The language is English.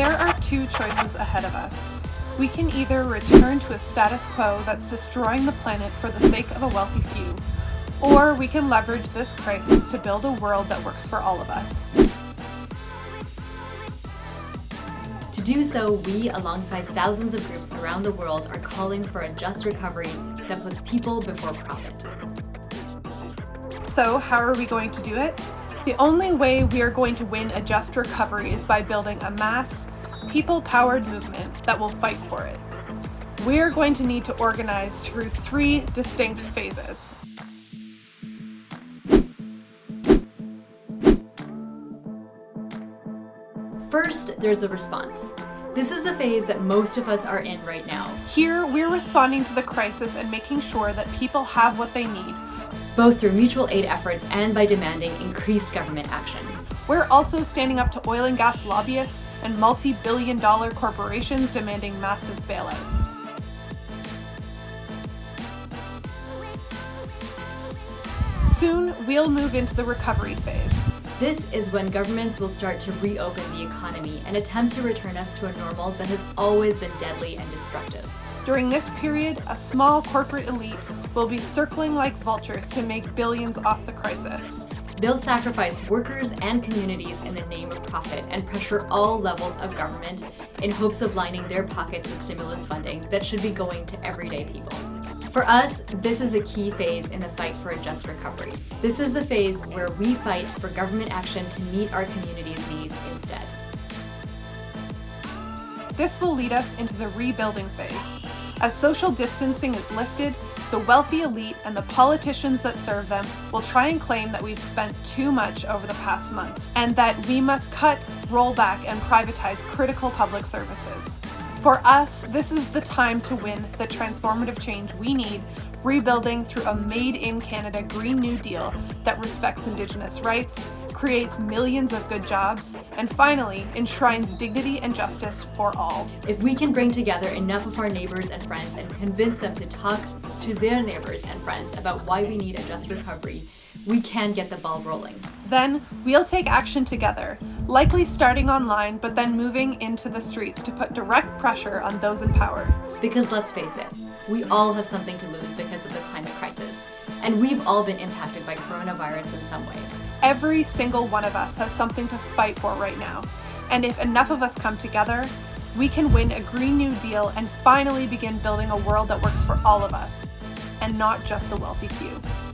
There are two choices ahead of us. We can either return to a status quo that's destroying the planet for the sake of a wealthy few, or we can leverage this crisis to build a world that works for all of us. To do so, we, alongside thousands of groups around the world, are calling for a just recovery that puts people before profit. So how are we going to do it? The only way we are going to win a just recovery is by building a mass, people-powered movement that will fight for it. We are going to need to organize through three distinct phases. First, there's the response. This is the phase that most of us are in right now. Here, we're responding to the crisis and making sure that people have what they need, both through mutual aid efforts and by demanding increased government action. We're also standing up to oil and gas lobbyists and multi-billion dollar corporations demanding massive bailouts. Soon, we'll move into the recovery phase. This is when governments will start to reopen the economy and attempt to return us to a normal that has always been deadly and destructive. During this period, a small corporate elite will be circling like vultures to make billions off the crisis. They'll sacrifice workers and communities in the name of profit and pressure all levels of government in hopes of lining their pockets with stimulus funding that should be going to everyday people. For us, this is a key phase in the fight for a just recovery. This is the phase where we fight for government action to meet our community's needs instead. This will lead us into the rebuilding phase. As social distancing is lifted, the wealthy elite and the politicians that serve them will try and claim that we've spent too much over the past months and that we must cut, roll back, and privatize critical public services. For us, this is the time to win the transformative change we need rebuilding through a made-in-Canada Green New Deal that respects Indigenous rights, creates millions of good jobs, and finally, enshrines dignity and justice for all. If we can bring together enough of our neighbors and friends and convince them to talk to their neighbors and friends about why we need a just recovery, we can get the ball rolling. Then, we'll take action together, likely starting online, but then moving into the streets to put direct pressure on those in power. Because let's face it, we all have something to lose because of the climate crisis, and we've all been impacted by coronavirus in some way. Every single one of us has something to fight for right now. And if enough of us come together, we can win a Green New Deal and finally begin building a world that works for all of us, and not just the wealthy few.